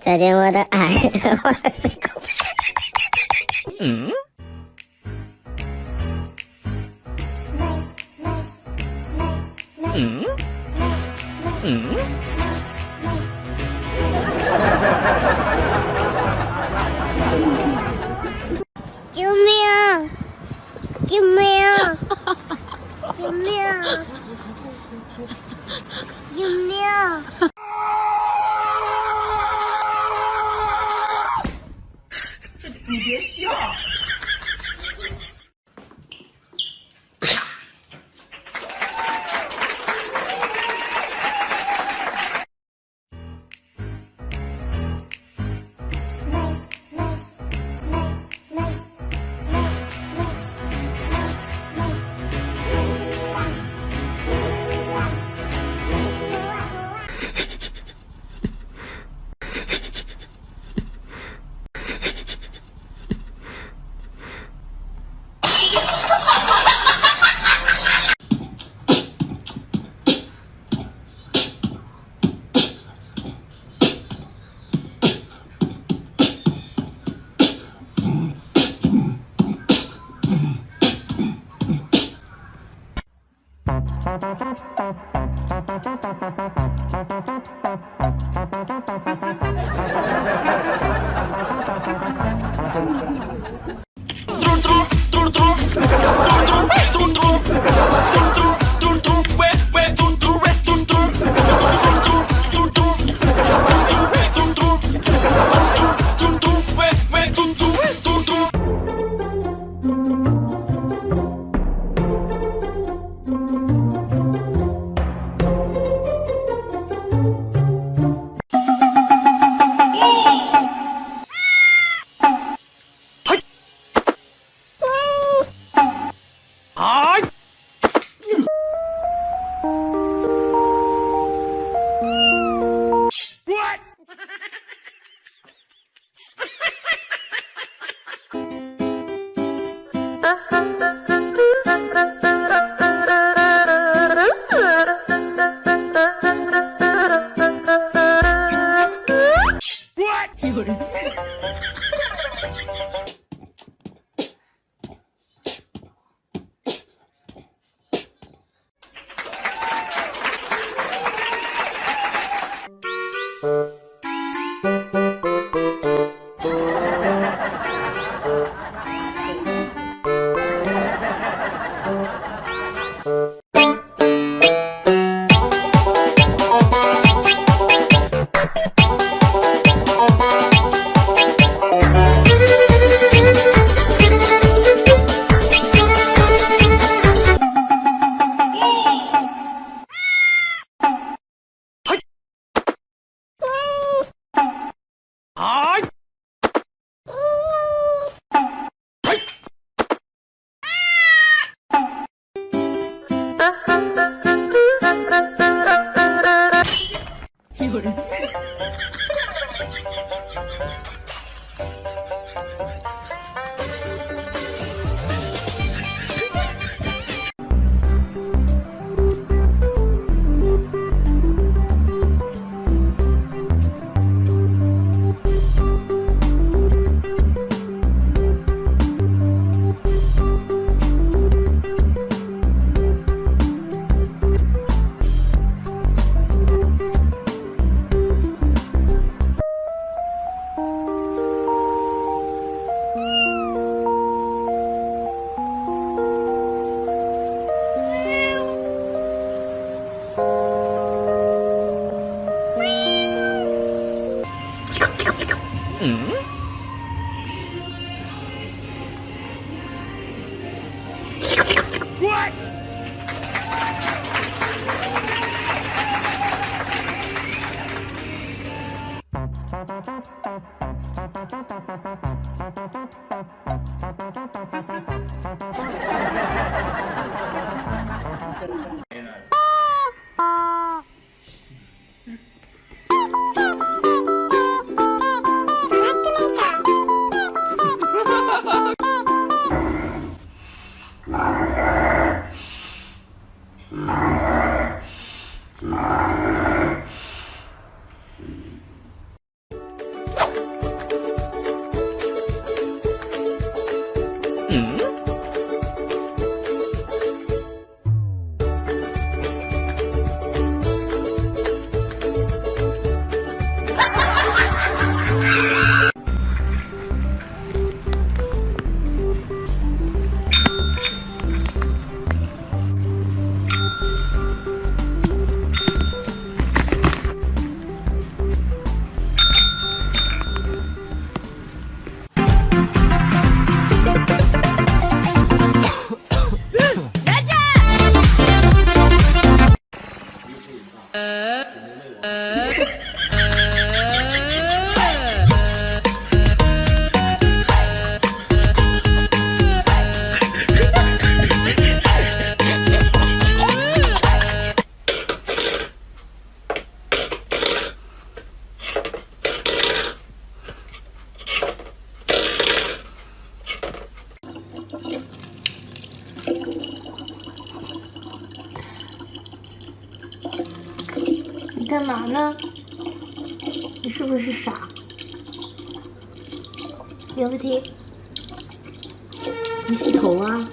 再见我的爱，我的心口。嗯。嗯。嗯。救命！救命！救命！救命！Thank you. Ha ha ha. はいうん。Ah. 干嘛呢？你是不是傻？有问题？你洗头啊？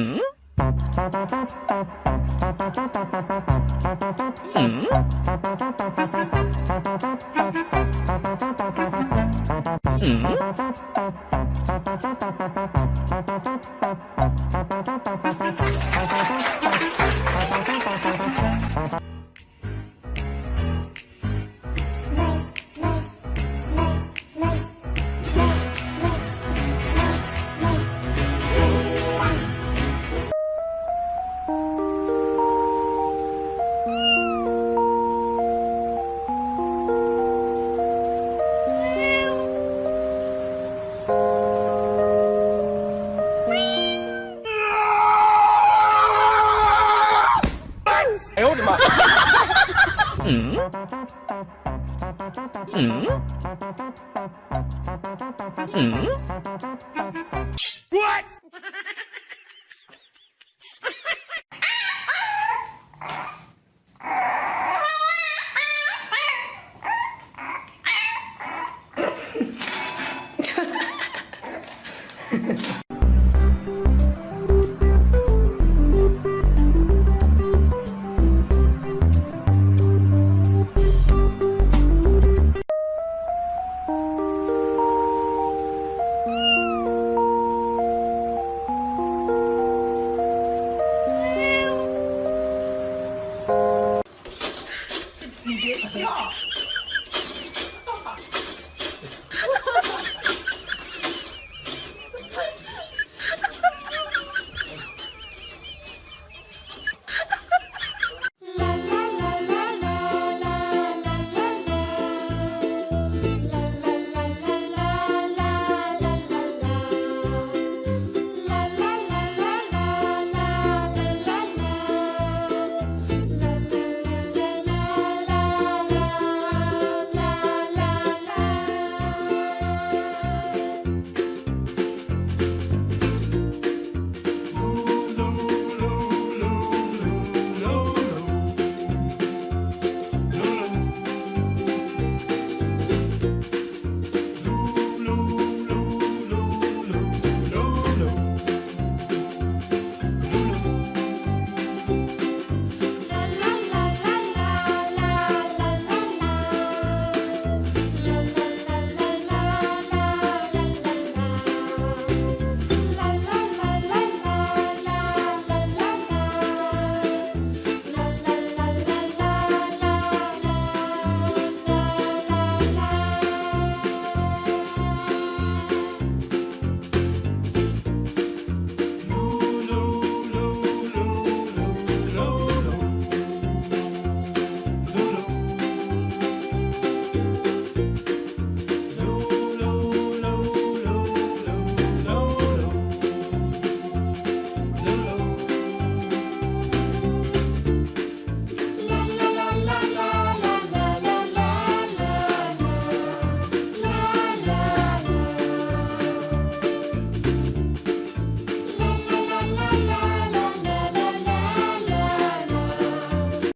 Hmm? Hmm? Hmm? 嗯？嗯？